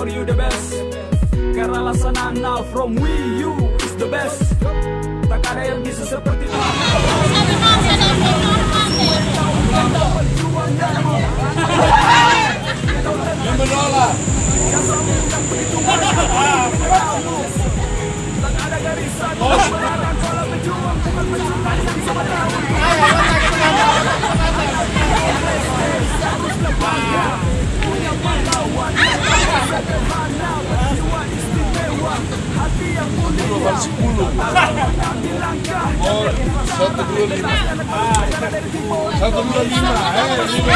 Karena Sanana from Wii U is the best. Tak ada yang bisa seperti itu Yang menolak. Tak ada garisan. Kalau berjuang bukan berjuang Mas pulo. Santo Dura Lima. Santo Dura Lima. É, Lima.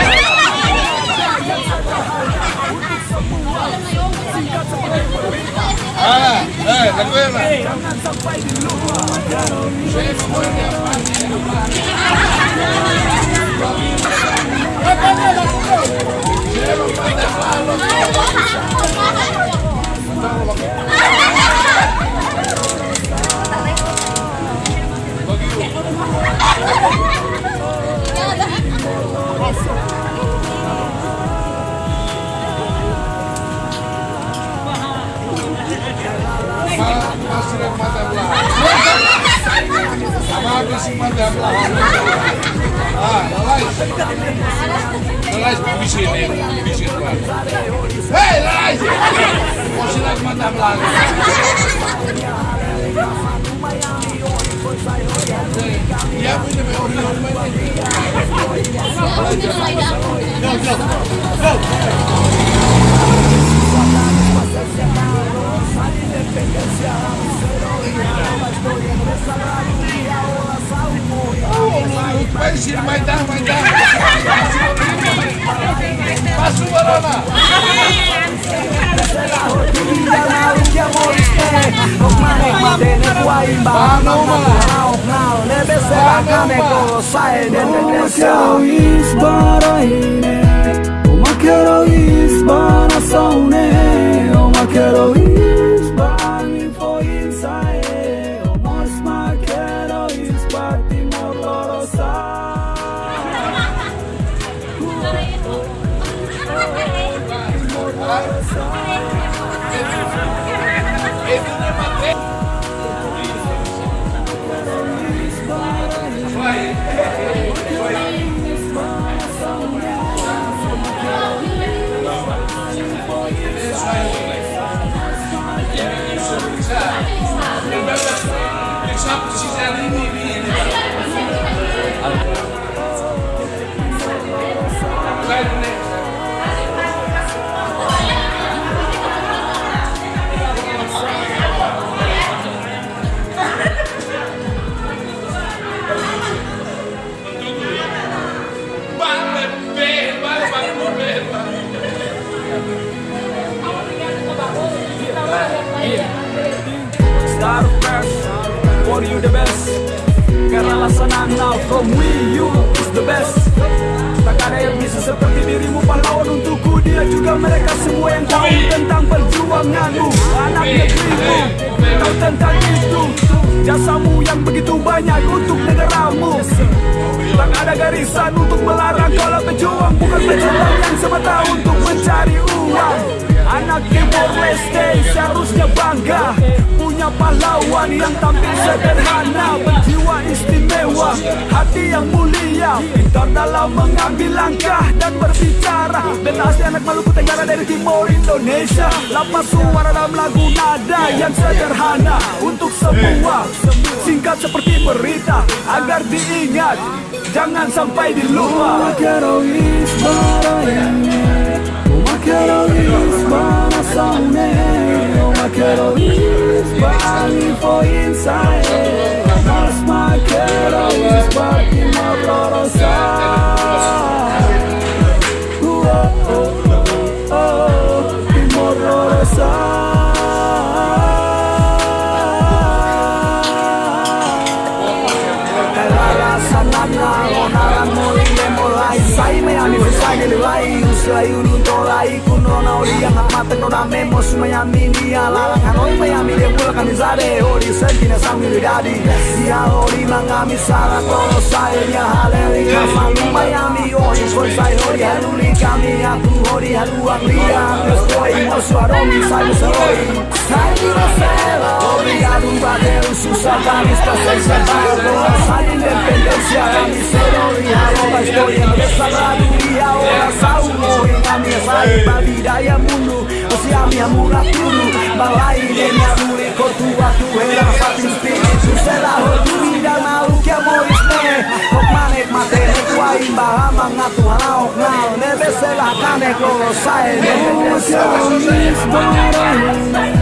Ah, é, tá com ela. Gente, Hei, Lais! O și vai mă dam vai Ia uite pe ori, ori mai Go, go, go! Go! Ciro, vai dar, vai dar. Passa o não, não, não, não, não, não, não, não Star Fresh For you the best. Karena Lasanana from Wii U is the best. Tak ada yang bisa seperti dirimu pahlawan untukku. Dia juga mereka semua yang tahu tentang perjuanganmu. Anak negerimu Tahu tentang itu. Jasamu yang begitu banyak untuk negaramu Tak ada garisan untuk melarang kalau berjuang. Bukan berjuang yang semata untuk mencari uang. Anak Timor Leste seharusnya bangga Punya pahlawan yang tampil sederhana Berjiwa istimewa, hati yang mulia. Pintar dalam mengambil langkah dan berbicara asli anak Maluku Tenggara dari Timor Indonesia. Lapas suara dalam lagu nada yang sederhana Untuk semua, singkat seperti berita Agar diingat, jangan sampai dilupa inside Mas my brother's side Ooh, oh, oh, oh, my brother's side Elaga sanana, onaran moline molai Sai yang amat tenora memo sumayami ni alalang organizaré Orisen tiene sanguinidad y ahoriman a mi sala Todos saben viajar, le diga Manu Miami Hoy fuerza y gloria, el única mía Tu gloria, tu alegría No estoy, no soy Aromi, salvo soy Salvo cero Obrigado, un bateo, sus satanistas Se salvaron, sal independencia Camisero y ahora estoy en esa radio Y ahora salvo, en la mesa Y para tirar y al mundo Siami amura tulu Balaire me adure Kotua tu hera fatin spiritu Zela hoturi dan mau kia moris me Kokmanek matene kua imba Haman ngatu hanaok nao Nebe zela kanek lolo sae Nebe zela kanek lolo sae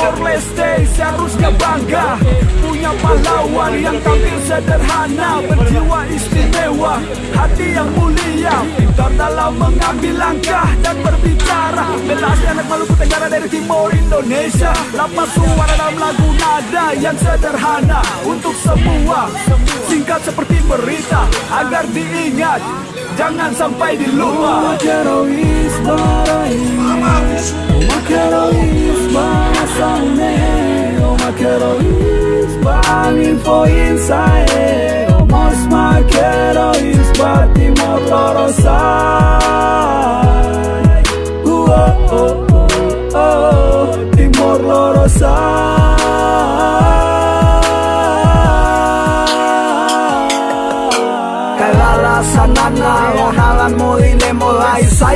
Timor Leste seharusnya bangga. Punya pahlawan yang tampil sederhana Berjiwa istimewa, hati yang mulia Pintar dalam mengambil langkah dan berbicara. Bela anak Maluku Tenggara dari Timor Indonesia. Lapas suara dalam lagu nada yang sederhana Untuk semua, singkat seperti berita Agar diingat, jangan sampai dilupa oh my quiero ir para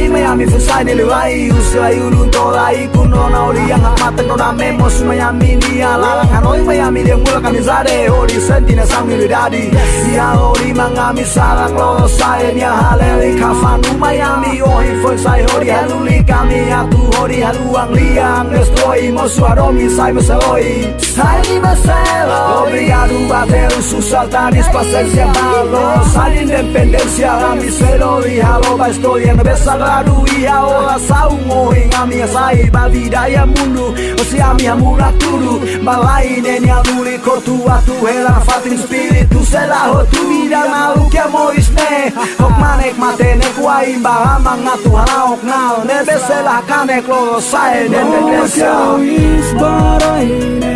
Miami fusai nilai Usai ulun tolai kuno na ori yang amatan no na memos Miami ni alalang Hanoi Miami dia mula kami zade Ori sentina sang nili dadi Ia ori mangami sarang lo sai Nia haleli kafanu Miami Ohi foi sai hori haluli kami Atu hori haluang liang Destroy mosu aromi sai meseloi Sai di meselo Obrigado bateu sus altares Paciencia malo Sai independencia Kami selo. Di halo ba estoy en sabaduia ora saumoin amia sai bavida ya mundu osiamia muraturu balaine ni aluri kotua tu hela fatin spiritu selaho tu vida mau que amois ne hok manek matene kuain bahama ngatu hanaok nal nebe selah kanek lolo sae nebe desia Isbaraine,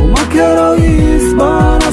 o maquero isbaraine